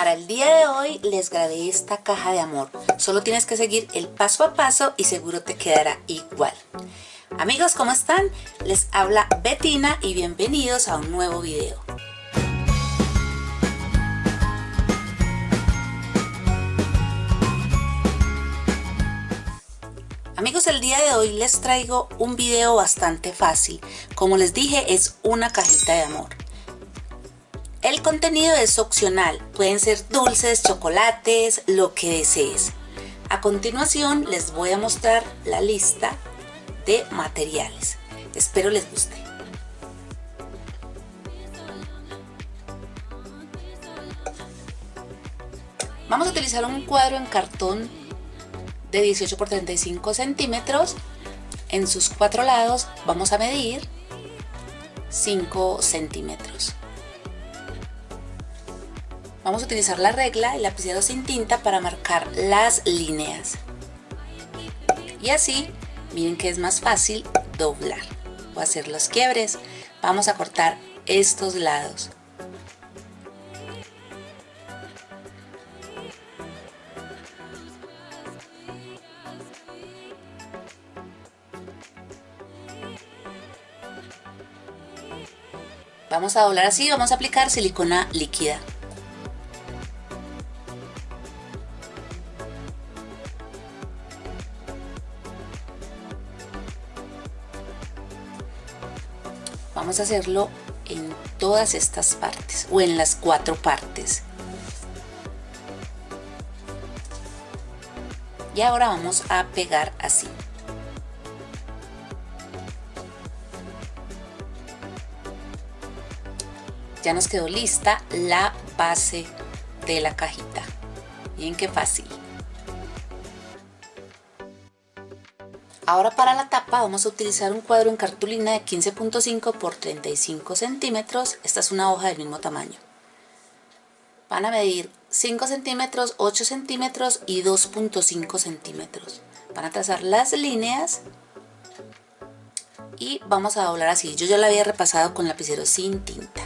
Para el día de hoy les grabé esta caja de amor. Solo tienes que seguir el paso a paso y seguro te quedará igual. Amigos, ¿cómo están? Les habla Betina y bienvenidos a un nuevo video. Amigos, el día de hoy les traigo un video bastante fácil. Como les dije, es una cajita de amor. El contenido es opcional, pueden ser dulces, chocolates, lo que desees. A continuación les voy a mostrar la lista de materiales. Espero les guste. Vamos a utilizar un cuadro en cartón de 18 por 35 centímetros. En sus cuatro lados vamos a medir 5 centímetros. Vamos a utilizar la regla y lapicero sin tinta para marcar las líneas. Y así, miren que es más fácil doblar o hacer los quiebres. Vamos a cortar estos lados. Vamos a doblar así, vamos a aplicar silicona líquida. Vamos a hacerlo en todas estas partes o en las cuatro partes. Y ahora vamos a pegar así. Ya nos quedó lista la base de la cajita. Bien qué fácil Ahora para la tapa vamos a utilizar un cuadro en cartulina de 15.5 por 35 centímetros. Esta es una hoja del mismo tamaño. Van a medir 5 centímetros, 8 centímetros y 2.5 centímetros. Van a trazar las líneas y vamos a doblar así. Yo ya la había repasado con lapicero sin tinta.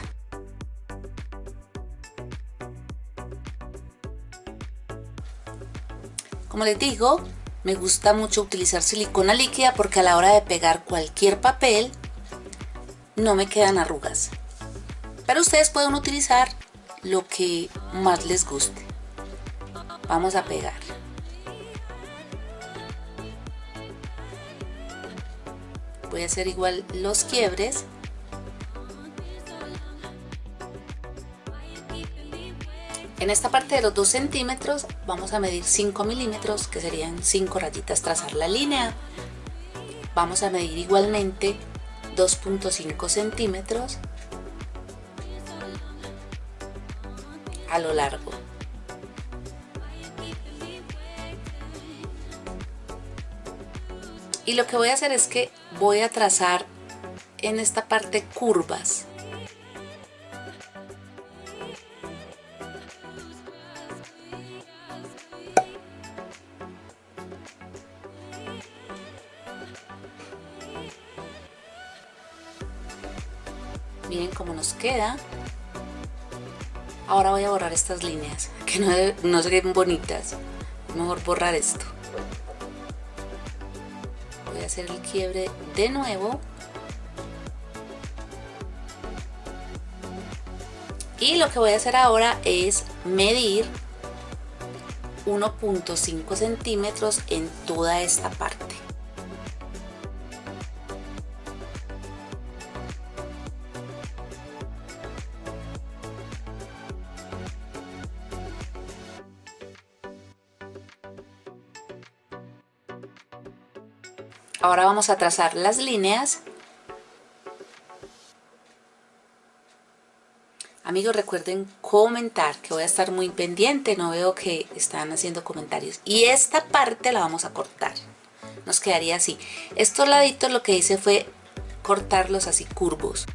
Como les digo, me gusta mucho utilizar silicona líquida porque a la hora de pegar cualquier papel no me quedan arrugas. Pero ustedes pueden utilizar lo que más les guste. Vamos a pegar. Voy a hacer igual los quiebres En esta parte de los 2 centímetros vamos a medir 5 milímetros, que serían 5 rayitas, trazar la línea. Vamos a medir igualmente 2.5 centímetros a lo largo. Y lo que voy a hacer es que voy a trazar en esta parte curvas miren cómo nos queda ahora voy a borrar estas líneas que no, no se ven bonitas. Mejor borrar esto. Voy a hacer el quiebre de nuevo. Y lo que voy a hacer ahora es medir 1.5 centímetros en toda esta parte Ahora vamos a trazar las líneas. Amigos, recuerden comentar, que voy a estar muy pendiente, no veo que están haciendo comentarios. Y esta parte la vamos a cortar. Nos quedaría así. Estos laditos lo que hice fue cortarlos así curvos.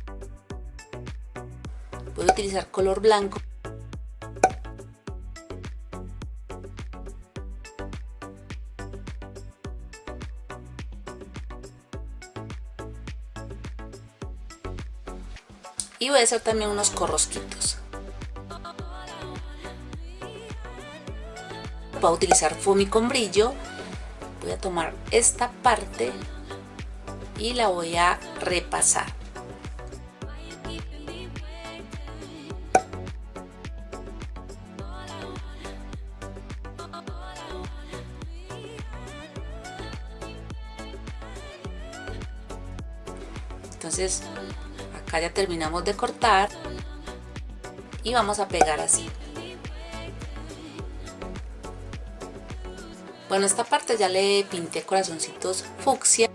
Voy a utilizar color blanco voy a hacer también unos corrosquitos. Voy a utilizar foamy con brillo. Voy a tomar esta parte y la voy a repasar. Entonces acá ya terminamos de cortar y vamos a pegar así. Bueno esta parte ya le pinté corazoncitos fucsia.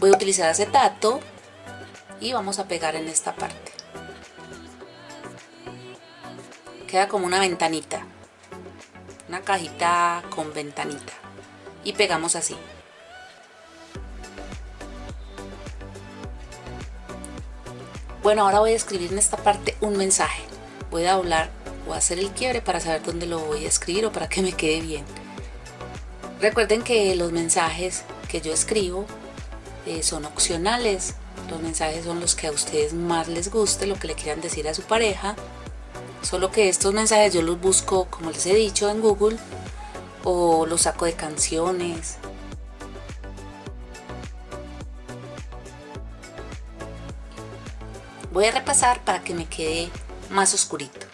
Voy a utilizar acetato y vamos a pegar en esta parte. Queda como una ventanita una cajita con ventanita. Y pegamos así Bueno, ahora voy a escribir en esta parte un mensaje. Voy a doblar o hacer el quiebre para saber dónde lo voy a escribir o para que me quede bien. Recuerden que los mensajes que yo escribo eh, son opcionales. Los mensajes son los que a ustedes más les guste, lo que le quieran decir a su pareja. Solo que estos mensajes yo los busco, como les he dicho, en Google o los saco de canciones, voy a repasar para que me quede más oscurito.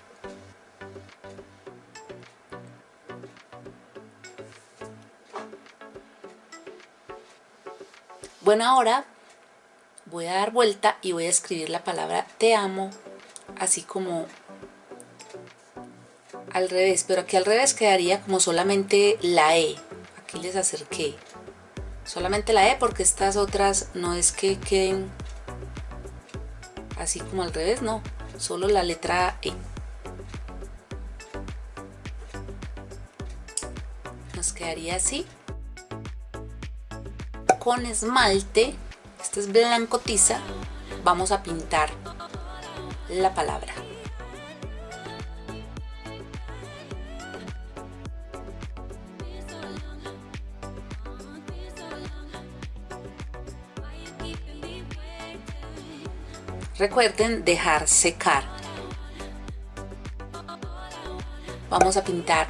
Bueno ahora voy a dar vuelta y voy a escribir la palabra te amo así como al revés pero aquí al revés quedaría como solamente la E. Aquí les acerqué. Solamente la E porque estas otras no es que queden así como al revés, no, solo la letra E. Nos quedaría así. Con esmalte, este es blanco tiza, vamos a pintar la palabra. Recuerden dejar secar. Vamos a pintar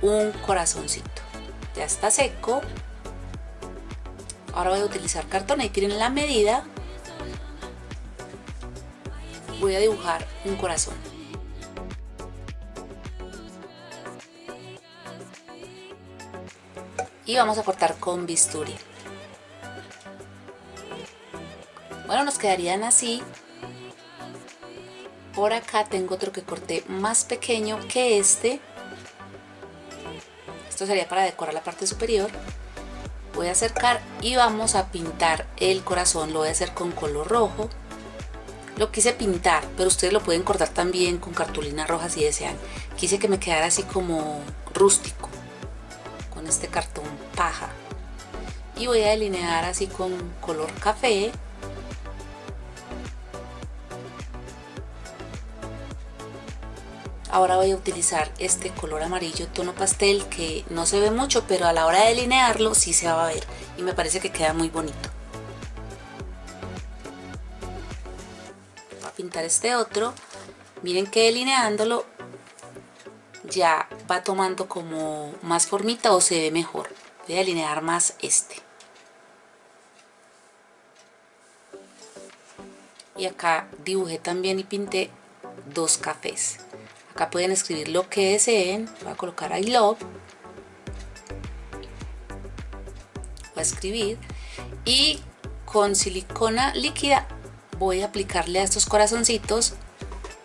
un corazoncito. Ya está seco. Ahora voy a utilizar cartón y tienen la medida. Voy a dibujar un corazón. Y vamos a cortar con bisturí. Bueno, nos quedarían así por acá tengo otro que corté más pequeño que este. Esto sería para decorar la parte superior. Voy a acercar y vamos a pintar el corazón. Lo voy a hacer con color rojo. Lo quise pintar pero ustedes lo pueden cortar también con cartulina roja si desean. Quise que me quedara así como rústico con este cartón paja. Y voy a delinear así con color café Ahora voy a utilizar este color amarillo tono pastel que no se ve mucho, pero a la hora de delinearlo sí se va a ver y me parece que queda muy bonito. Voy a pintar este otro. Miren que delineándolo ya va tomando como más formita o se ve mejor. Voy a delinear más este. Y acá dibujé también y pinté dos cafés. Acá pueden escribir lo que deseen. Voy a colocar I love. Voy a escribir. Y con silicona líquida voy a aplicarle a estos corazoncitos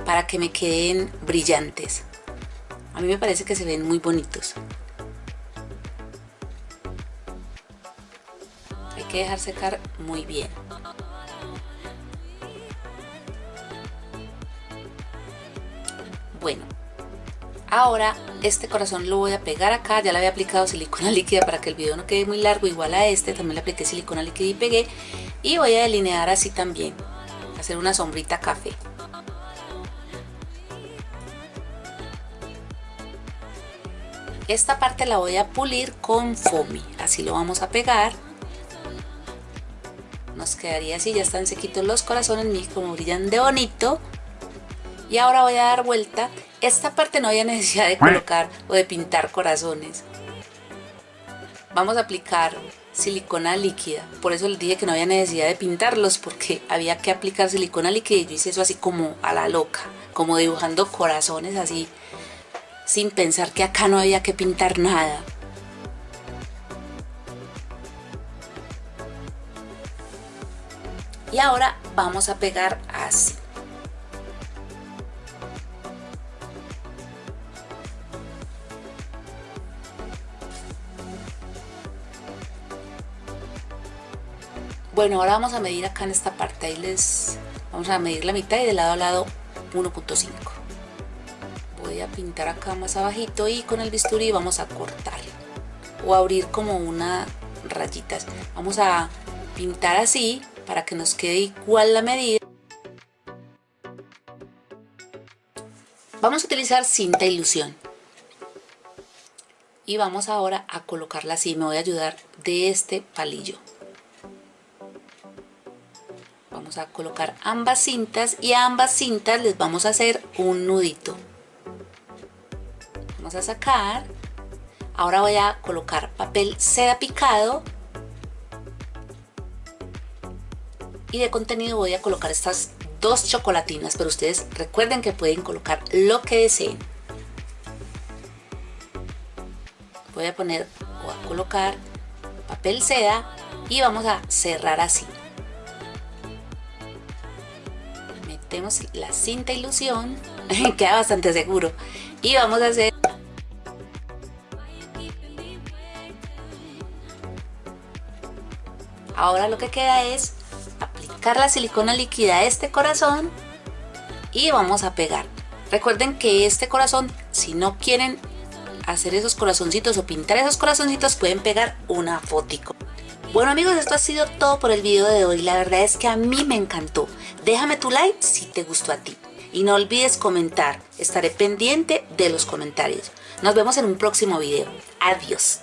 para que me queden brillantes. A mí me parece que se ven muy bonitos. Hay que dejar secar muy bien. Bueno, ahora este corazón lo voy a pegar acá, ya le había aplicado silicona líquida para que el video no quede muy largo, igual a este, también le apliqué silicona líquida y pegué. Y voy a delinear así también, hacer una sombrita café. Esta parte la voy a pulir con foamy, así lo vamos a pegar. Nos quedaría así, ya están sequitos los corazones, miren como brillan de bonito y ahora voy a dar vuelta esta parte no había necesidad de colocar o de pintar corazones. Vamos a aplicar silicona líquida. Por eso les dije que no había necesidad de pintarlos porque había que aplicar silicona líquida y yo hice eso así como a la loca, como dibujando corazones así, sin pensar que acá no había que pintar nada. Y ahora vamos a pegar así. Bueno, ahora vamos a medir acá en esta parte, ahí les vamos a medir la mitad y de lado a lado 1.5. Voy a pintar acá más abajito y con el bisturí vamos a cortar o abrir como una rayitas. Vamos a pintar así para que nos quede igual la medida. Vamos a utilizar cinta ilusión. Y vamos ahora a colocarla así, me voy a ayudar de este palillo vamos a colocar ambas cintas y a ambas cintas les vamos a hacer un nudito. Vamos a sacar. Ahora voy a colocar papel seda picado. Y de contenido voy a colocar estas dos chocolatinas pero ustedes recuerden que pueden colocar lo que deseen. Voy a poner o a colocar papel seda y vamos a cerrar así metemos la cinta ilusión, queda bastante seguro. Y vamos a hacer... Ahora lo que queda es aplicar la silicona líquida a este corazón y vamos a pegar. Recuerden que este corazón, si no quieren hacer esos corazoncitos o pintar esos corazoncitos, pueden pegar una fotico. Bueno amigos, esto ha sido todo por el video de hoy. La verdad es que a mí me encantó. Déjame tu like si te gustó a ti. Y no olvides comentar. Estaré pendiente de los comentarios. Nos vemos en un próximo video. Adiós.